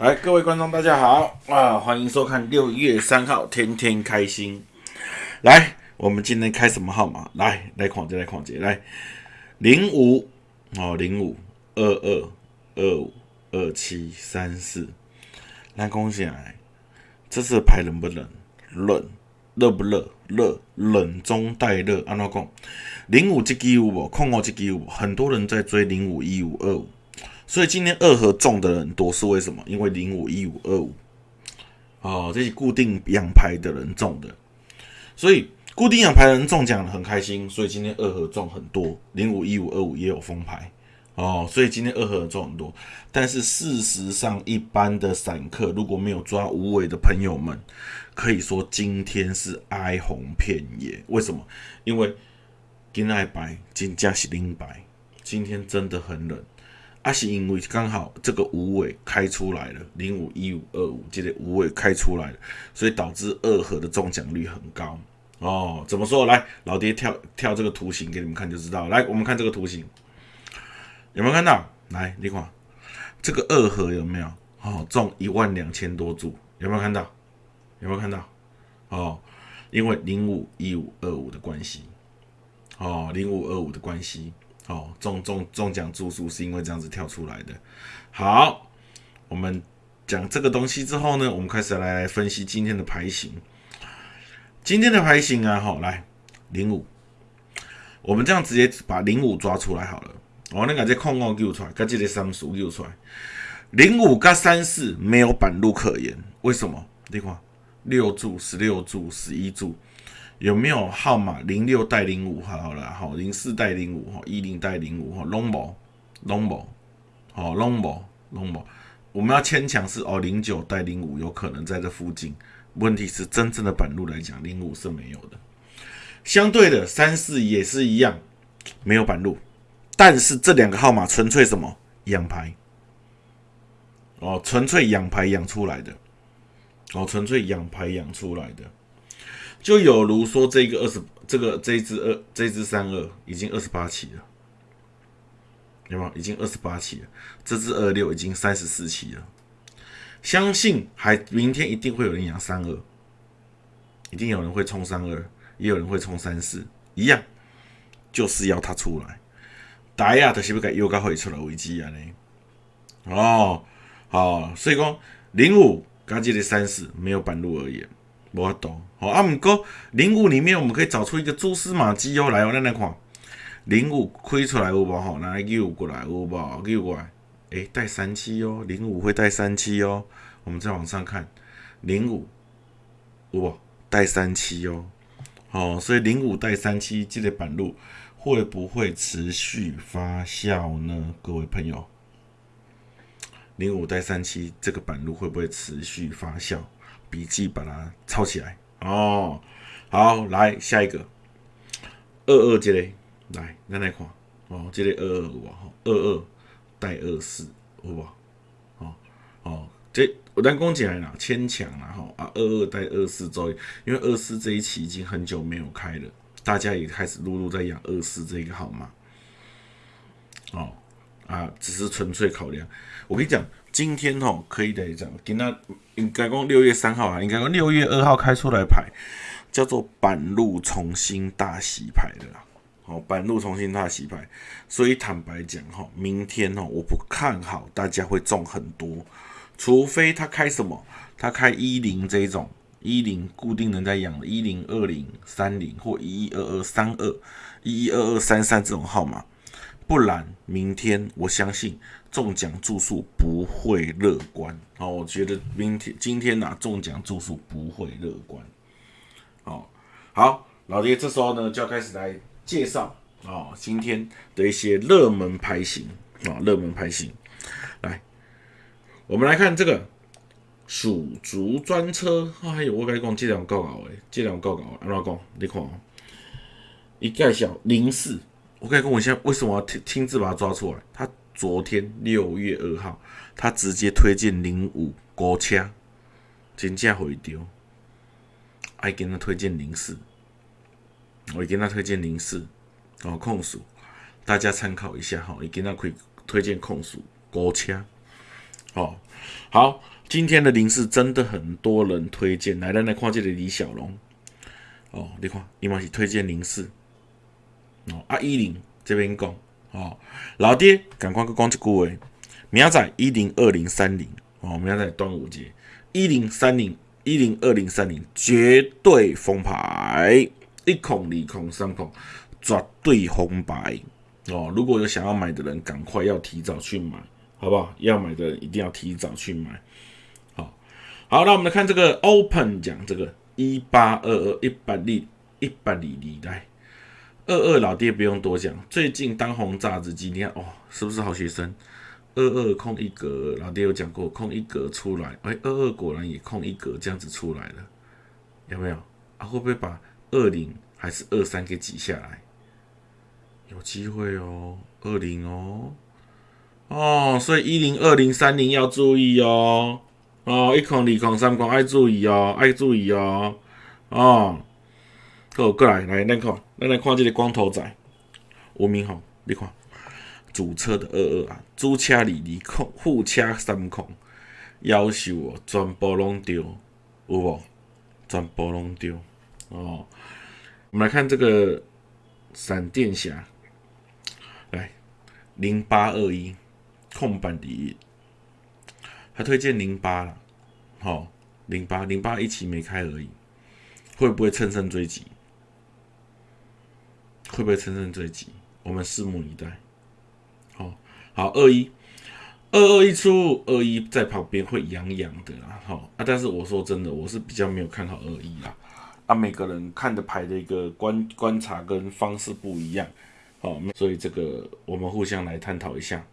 来，各位观众，大家好啊！欢迎收看六月三号，天天开心。来，我们今天开什么号码？来，来看这，来看这，来零五哦，零五二二二五二七三四。来，恭喜来，这次牌冷不冷？冷，热不热？热，冷中带热。安怎讲？零五这支有无？空五这支有无？很多人在追零五一五二五。所以今天二合中的人多是为什么？因为零五一五二五，哦，这些固定养牌的人中的，所以固定养牌的人中奖很开心。所以今天二合中很多，零五一五二五也有封牌哦，所以今天二合中很多。但是事实上，一般的散客如果没有抓无尾的朋友们，可以说今天是哀鸿遍野。为什么？因为金爱白，金价是零白，今天真的很冷。啊，是因为刚好这个五尾开出来了，零五一五二五，这个五尾开出来了，所以导致二合的中奖率很高哦。怎么说？来，老爹跳跳这个图形给你们看就知道。来，我们看这个图形，有没有看到？来，你看这个二合有没有？哦，中一万两千多注，有没有看到？有没有看到？哦，因为零五一五二五的关系，哦，零五二五的关系。哦，中中中奖注数是因为这样子跳出来的。好，我们讲这个东西之后呢，我们开始来分析今天的牌型。今天的牌型啊，好，来零五，我们这样直接把零五抓出来好了。哦，那个这空空丢出来，跟这个三数丢出来，零五跟三四没有板路可言。为什么？你看，六注、十六注、十一注。有没有号码零六带零五？好了，好零四带零五，哈一零带零五，哈 long 宝 long 宝，好 long 宝 long 宝。我们要牵强是哦零九带零五有可能在这附近。问题是真正的板路来讲，零五是没有的。相对的三四也是一样，没有板路。但是这两个号码纯粹什么养牌？哦，纯粹养牌养出来的。哦，纯粹养牌养出来的。就有如说，这个二十，这个这一只二，这一只三二已经二十八期了，有吗？已经二十八期了。这只二六已经三十四期了。相信还明天一定会有人养三二，一定有人会冲三二，也有人会冲三四，一样就是要它出来。大家都是不该又该会出来危机啊呢？哦，好，所以讲零五刚这个三四没有半路而言。我懂，好啊。毋过零五里面我们可以找出一个蛛丝马迹哦。来，哦，咱来看零五开出来有无？吼，来又过来有无？又过来，诶，带三七哦。零五会带三七哦。我们再往上看，零五哇，带三七哦。好，所以零五带三七，这个板路会不会持续发酵呢？各位朋友，零五带三七，这个板路会不会持续发酵？笔记把它抄起来哦。好，来下一个二二这类，来咱来看哦，这类二二五哈，二二带二四，好不？哦哦，这我单讲起来啦，牵强啦哈啊，二二带二四周，因为二四这一期已经很久没有开了，大家也开始陆陆在养二四这个号码。哦啊，只是纯粹考量，我跟你讲。今天吼可以来讲，今仔应该讲六月三号啊，应该讲六月二号开出来牌，叫做板路重新大洗牌的啦。好，板路重新大洗牌，所以坦白讲哈，明天哦，我不看好大家会中很多，除非他开什么，他开一零这种一零固定人在养的，一零二零三零或一一二二三二一一二二三三这种号码。不然，明天我相信中奖注数不会乐观。好，我觉得明天、今天呐，中奖注数不会乐观。好，好，老爹，这时候呢就要开始来介绍啊，今天的一些热门牌型啊，热门牌型。来，我们来看这个蜀竹专车。哎呦，我跟你讲，这两高高诶，这两高高，安怎讲？你看，一介绍零四。我可以跟我现在为什么要亲亲自把他抓出来？他昨天六月二号，他直接推荐零五国车，真价回丢，还给他推荐零四，我给他推荐零四，哦控诉，大家参考一下哈，也给他可以推荐控诉国车，哦，好，今天的零四真的很多人推荐，来来来看这个李小龙，哦，你看，伊嘛是推荐零四，哦，啊一零这边讲，哦，老爹赶快去讲一句话，明仔一零二零三零，哦，明仔端午节一零三零一零二零三零绝对封牌，一孔二孔三孔绝对红白。哦，如果有想要买的人，赶快要提早去买，好不好？要买的人一定要提早去买。好，好，那我们来看这个 Open 奖，这个一八二二一百里一百里里来，二二老爹不用多讲，最近当红炸子鸡，你看哦，是不是好学生？二二空一格，老爹有讲过，空一格出来，哎，二二果然也空一格，这样子出来了，有没有？啊，会不会把二零还是二三给挤下来？有机会哦，二零哦，哦，所以一零、二零、三零要注意哦，哦，一孔、二孔、三孔爱注意哦，爱注意哦，哦，好，过来，来，咱看，咱来看这个光头仔，吴明宏，你看，主车的二二啊，主车二二孔，副车三孔，要求哦，全部拢丢，有无？全部拢丢，哦，我们来看这个闪电侠。来零八二一空板第一，他推荐零八了，好，零八零八一期没开而已，会不会乘胜追击？会不会乘胜追击？我们拭目以待。好，好二一二二一出二一在旁边会痒痒的啦，好啊，但是我说真的，我是比较没有看好二一啦，啊，每个人看的牌的一个观观察跟方式不一样。好，所以这个我们互相来探讨一下。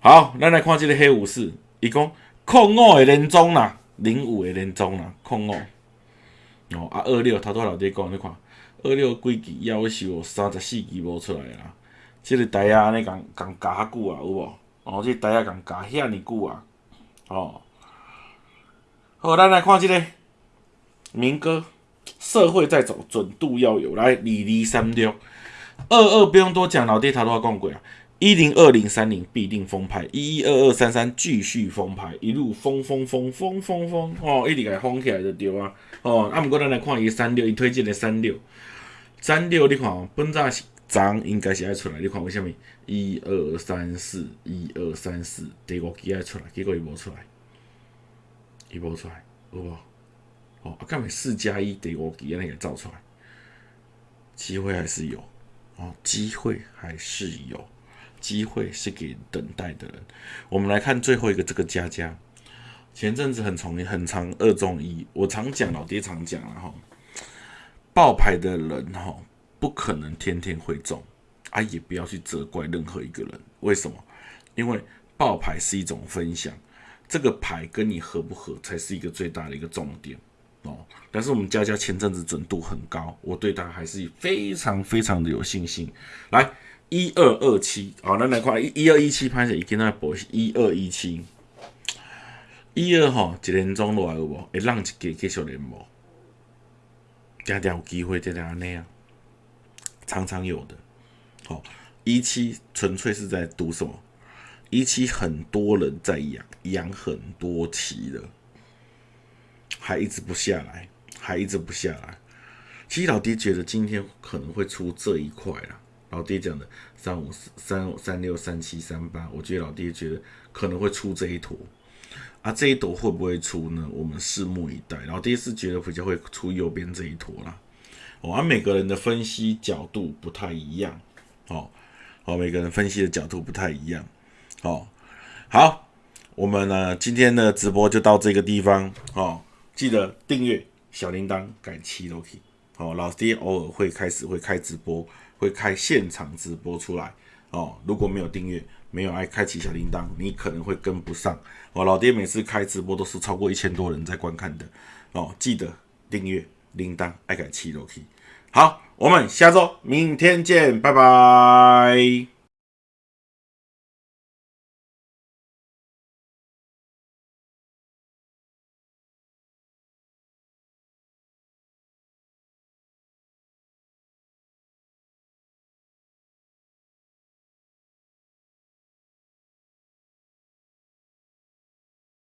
好，那来看这个黑武士，一共控五的连中啦，零五的连中啦，控五。哦啊，二六头拄老爹讲，你看二六几期夭寿三十四期无出来啦。这个台啊，安尼共共加较久啊，有无？哦，即个台啊共加遐尼久啊。哦，好，咱来看这个民歌，社会在走，准度要有，来二二三六。二二不用多讲，老爹他都要讲过啊。一零二零三零必定封牌，一一二二三三继续封牌，一路封封封封封封哦，一直给封起来就对啊。哦，啊，毋过咱来看伊三六，伊推荐的三六，三六你看，本早是涨，应该是爱出来。你看为虾米？一二三四，一二三四，第五期爱出来，结果伊无出来，伊无出来，有无？哦，啊，干咪四加一第五期安尼个造出来，机会还是有。哦，机会还是有，机会是给等待的人。我们来看最后一个这个佳佳，前阵子很从很长二中一，我常讲老爹常讲了哈，爆牌的人哈不可能天天会中，啊也不要去责怪任何一个人，为什么？因为爆牌是一种分享，这个牌跟你合不合才是一个最大的一个重点。哦，但是我们佳佳前阵子准度很高，我对他还是非常非常的有信心。来，一二二七，好，那来看一一二一七拍摄已经在播，一二一七，一二吼一年中落来有无？会浪一个继续连无？定定有机会，定定安尼啊，常常有的。好，一七纯粹是在赌什么？一七很多人在养，养很多期了。还一直不下来，还一直不下来。其实老爹觉得今天可能会出这一块了。老爹讲的三五四三五三六三七三八，我觉得老爹觉得可能会出这一坨。啊，这一坨会不会出呢？我们拭目以待。老爹是觉得比较会出右边这一坨啦。哦，而每个人的分析角度不太一样。哦，哦，每个人分析的角度不太一样。哦，好，我们呢今天的直播就到这个地方。哦。记得订阅小铃铛，改期都可以。哦，老爹偶尔会开始会开直播，会开现场直播出来。哦，如果没有订阅，没有爱开启小铃铛，你可能会跟不上。哦，老爹每次开直播都是超过一千多人在观看的。哦，记得订阅铃铛，爱改七都可以。好，我们下周明天见，拜拜。